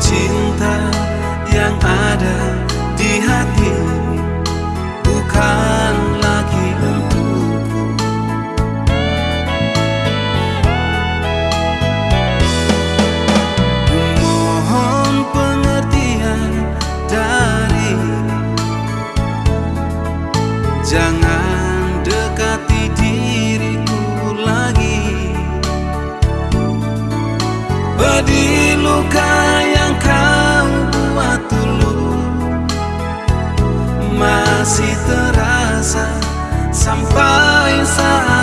cinta yang ada di hati bukan lagi untukku Mohon pengertian dari Jangan dekati diriku lagi. Pedih masih terasa sampai saat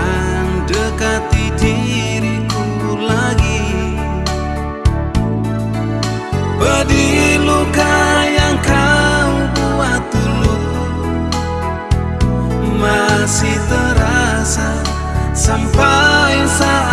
Jangan dekati diriku lagi. Pedih luka yang kau buat dulu. Masih terasa sampai saat